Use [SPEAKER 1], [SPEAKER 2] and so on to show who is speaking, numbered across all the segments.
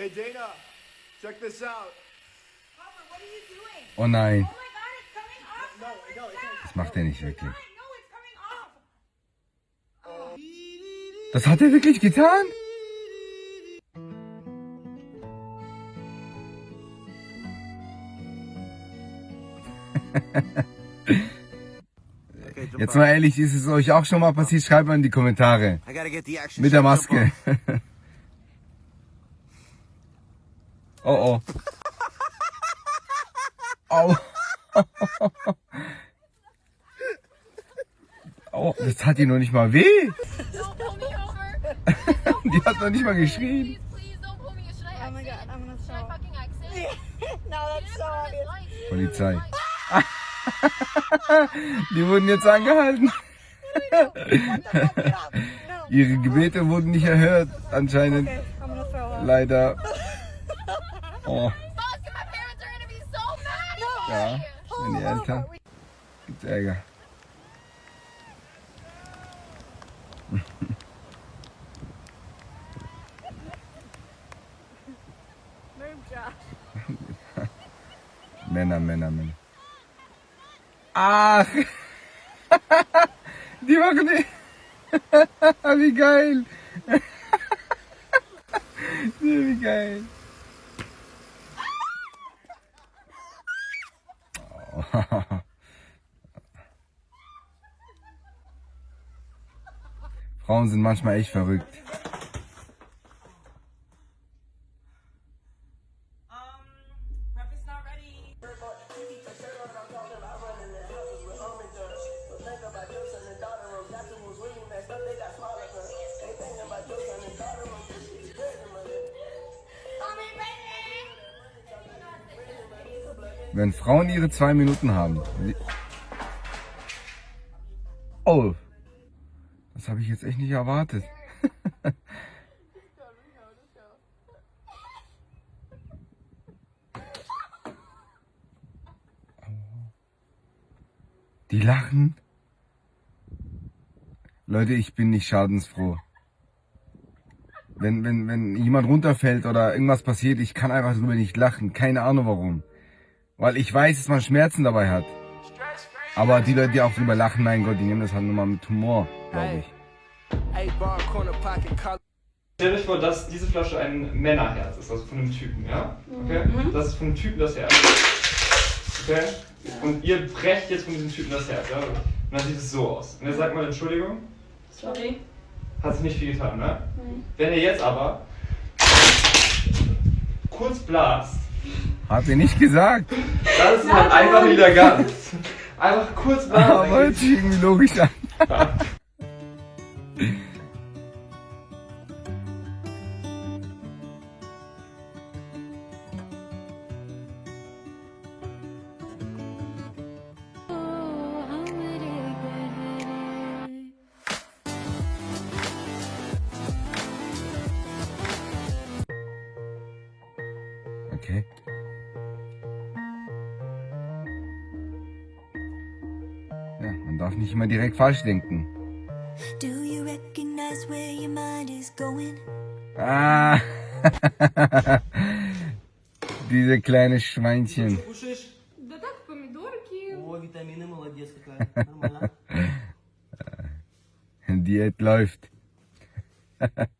[SPEAKER 1] Hey Dana, check this out.
[SPEAKER 2] Papa, what are you doing?
[SPEAKER 3] Oh nein,
[SPEAKER 2] Oh my god, it's coming off!
[SPEAKER 1] No, no, it's not.
[SPEAKER 3] das macht er nicht wirklich.
[SPEAKER 2] Off!
[SPEAKER 3] Das hat er wirklich getan? Jetzt mal ehrlich, ist es euch auch schon mal passiert? Schreibt mal in die Kommentare. Mit der Maske.
[SPEAKER 4] out.
[SPEAKER 3] Oh oh. Au. Oh, das tat ihr noch nicht mal weh.
[SPEAKER 5] Don't pull me over.
[SPEAKER 3] Die hat noch nicht mal geschrien.
[SPEAKER 2] Oh.
[SPEAKER 3] Polizei. Die wurden jetzt angehalten. Ihre Gebete wurden nicht erhört, anscheinend. Leider. Oh,
[SPEAKER 5] Fuck, my parents are gonna be so mad at me.
[SPEAKER 3] ja. Wenn die Eltern. Gibt's Ärger.
[SPEAKER 2] Move, Josh.
[SPEAKER 3] Männer, Männer, Männer. Ach! Die machen die. Wie geil! Wie geil! Oh. Frauen sind manchmal echt verrückt. Wenn Frauen ihre zwei Minuten haben. Oh. Das habe ich jetzt echt nicht erwartet. Die lachen. Leute, ich bin nicht schadensfroh. Wenn, wenn, wenn jemand runterfällt oder irgendwas passiert, ich kann einfach drüber nicht lachen. Keine Ahnung warum. Weil ich weiß, dass man Schmerzen dabei hat. Aber die Leute, die auch drüber lachen, mein Gott, die nehmen das halt nur mal mit Humor, glaube ich.
[SPEAKER 6] Stellt euch vor, dass diese Flasche ein Männerherz ist, also von einem Typen, ja? Okay? Das ist von einem Typen das Herz. Okay? Und ihr brecht jetzt von diesem Typen das Herz, ja? Und dann sieht es so aus. Und jetzt sagt mal Entschuldigung,
[SPEAKER 5] Sorry.
[SPEAKER 6] hat sich nicht viel getan, ne? Wenn ihr jetzt aber kurz blast,
[SPEAKER 3] Hat er nicht gesagt.
[SPEAKER 6] Dann ist halt einfach wieder ganz. Einfach kurz blasen.
[SPEAKER 3] Aber hört sich irgendwie logisch an. Okay. Ja, darf nicht immer direkt falsch denken.
[SPEAKER 7] Do you recognize where your mind is going?
[SPEAKER 3] Ah, diese kleine Schweinchen. Diät läuft.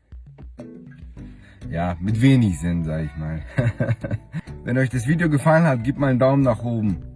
[SPEAKER 3] Ja, mit wenig Sinn, sag ich mal. Wenn euch das Video gefallen hat, gebt mal einen Daumen nach oben.